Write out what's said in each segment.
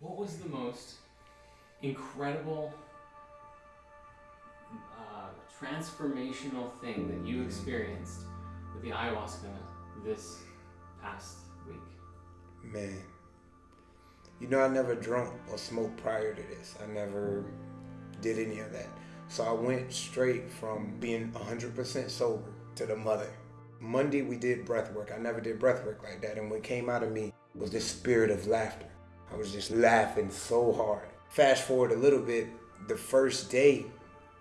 what was the most incredible uh, transformational thing that you experienced with the ayahuasca this past week? Man, you know, I never drunk or smoked prior to this. I never did any of that. So I went straight from being 100% sober to the mother. Monday we did breath work. I never did breath work like that. And what came out of me was this spirit of laughter. I was just laughing so hard. Fast forward a little bit, the first day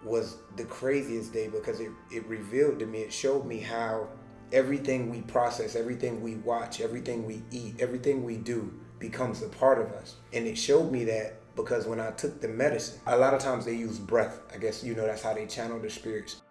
was the craziest day because it, it revealed to me, it showed me how everything we process, everything we watch, everything we eat, everything we do becomes a part of us. And it showed me that because when I took the medicine, a lot of times they use breath. I guess, you know, that's how they channel the spirits.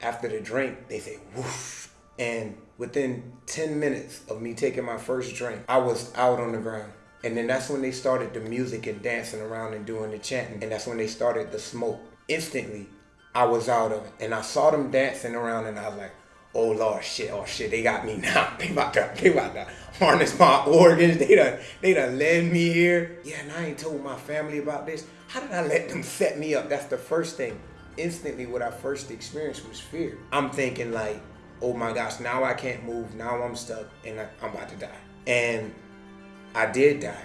After the drink, they say whoosh. And within 10 minutes of me taking my first drink, I was out on the ground. And then that's when they started the music and dancing around and doing the chanting. And that's when they started the smoke. Instantly, I was out of it. And I saw them dancing around and I was like, oh Lord, shit, oh shit, they got me now. They about to, they about to harness my organs. They done, they done led me here. Yeah, and I ain't told my family about this. How did I let them set me up? That's the first thing. Instantly, what I first experienced was fear. I'm thinking like, oh my gosh, now I can't move. Now I'm stuck and I'm about to die. And I did die.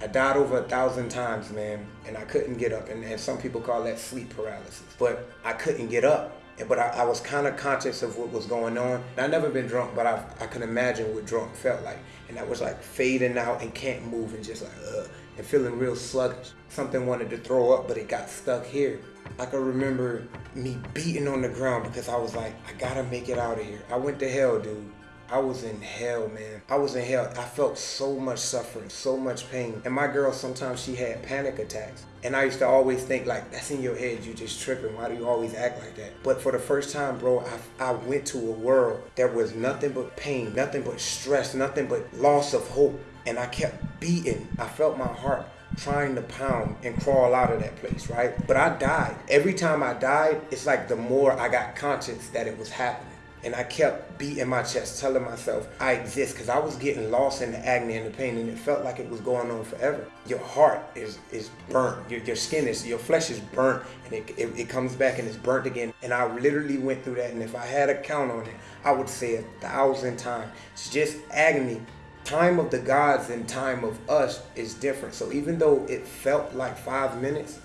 I died over a thousand times, man, and I couldn't get up. And, and some people call that sleep paralysis. But I couldn't get up. But I, I was kind of conscious of what was going on. I never been drunk, but I, I can imagine what drunk felt like. And I was like fading out and can't move and just like, ugh, and feeling real sluggish. Something wanted to throw up, but it got stuck here. I can remember me beating on the ground because I was like, I gotta make it out of here. I went to hell, dude. I was in hell, man. I was in hell. I felt so much suffering, so much pain. And my girl, sometimes she had panic attacks. And I used to always think like, that's in your head, you just tripping. Why do you always act like that? But for the first time, bro, I, I went to a world that was nothing but pain, nothing but stress, nothing but loss of hope. And I kept beating. I felt my heart trying to pound and crawl out of that place, right? But I died. Every time I died, it's like the more I got conscious that it was happening. And I kept beating my chest, telling myself I exist because I was getting lost in the agony and the pain and it felt like it was going on forever. Your heart is, is burnt. Your, your skin is, your flesh is burnt and it, it, it comes back and it's burnt again. And I literally went through that. And if I had a count on it, I would say a thousand times. It's just agony. Time of the gods and time of us is different. So even though it felt like five minutes,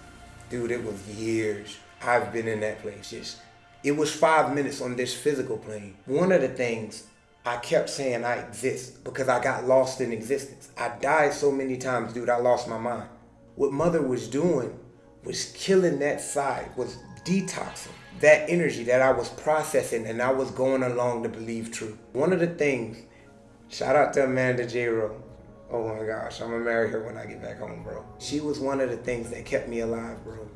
dude, it was years. I've been in that place. Just it was five minutes on this physical plane. One of the things I kept saying I exist because I got lost in existence. I died so many times, dude, I lost my mind. What mother was doing was killing that side, was detoxing that energy that I was processing and I was going along to believe true. One of the things, shout out to Amanda J. Rowe. Oh my gosh, I'm gonna marry her when I get back home, bro. She was one of the things that kept me alive, bro.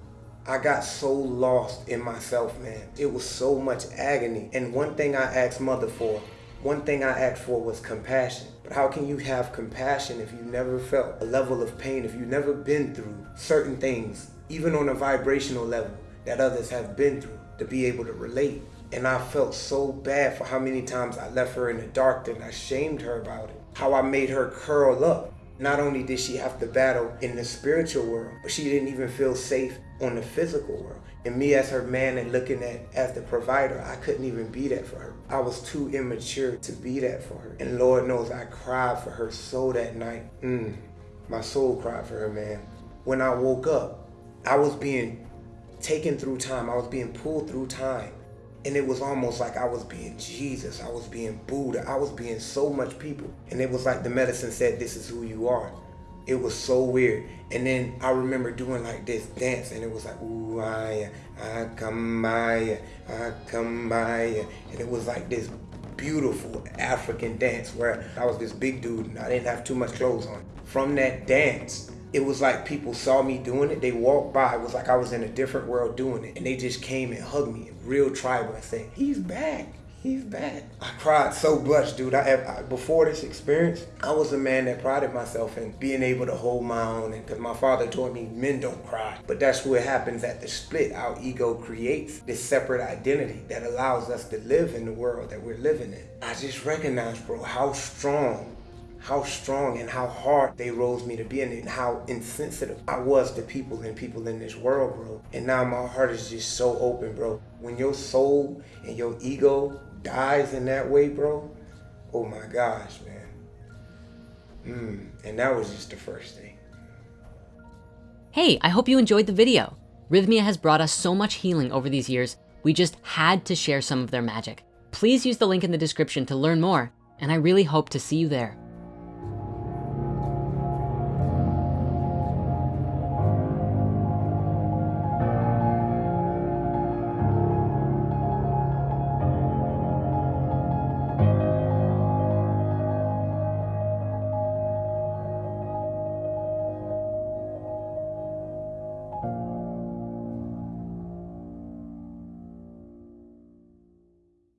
I got so lost in myself, man. It was so much agony. And one thing I asked mother for, one thing I asked for was compassion. But how can you have compassion if you never felt a level of pain, if you've never been through certain things, even on a vibrational level that others have been through, to be able to relate? And I felt so bad for how many times I left her in the dark and I shamed her about it. How I made her curl up not only did she have to battle in the spiritual world, but she didn't even feel safe on the physical world. And me as her man and looking at as the provider, I couldn't even be that for her. I was too immature to be that for her. And Lord knows I cried for her so that night. Mm, my soul cried for her, man. When I woke up, I was being taken through time. I was being pulled through time. And it was almost like I was being Jesus. I was being Buddha. I was being so much people. And it was like the medicine said, this is who you are. It was so weird. And then I remember doing like this dance and it was like, ooh, I, I come by, I come by. And it was like this beautiful African dance where I was this big dude and I didn't have too much clothes on. From that dance, it was like people saw me doing it. They walked by. It was like I was in a different world doing it. And they just came and hugged me, real tribal, said, he's back. He's back. I cried so much, dude. I, I, before this experience, I was a man that prided myself in being able to hold my own, because my father told me men don't cry. But that's what happens at the split. Our ego creates this separate identity that allows us to live in the world that we're living in. I just recognized, bro, how strong how strong and how hard they rose me to be and how insensitive I was to people and people in this world, bro. And now my heart is just so open, bro. When your soul and your ego dies in that way, bro, oh my gosh, man. Mm, and that was just the first thing. Hey, I hope you enjoyed the video. Rythmia has brought us so much healing over these years, we just had to share some of their magic. Please use the link in the description to learn more, and I really hope to see you there.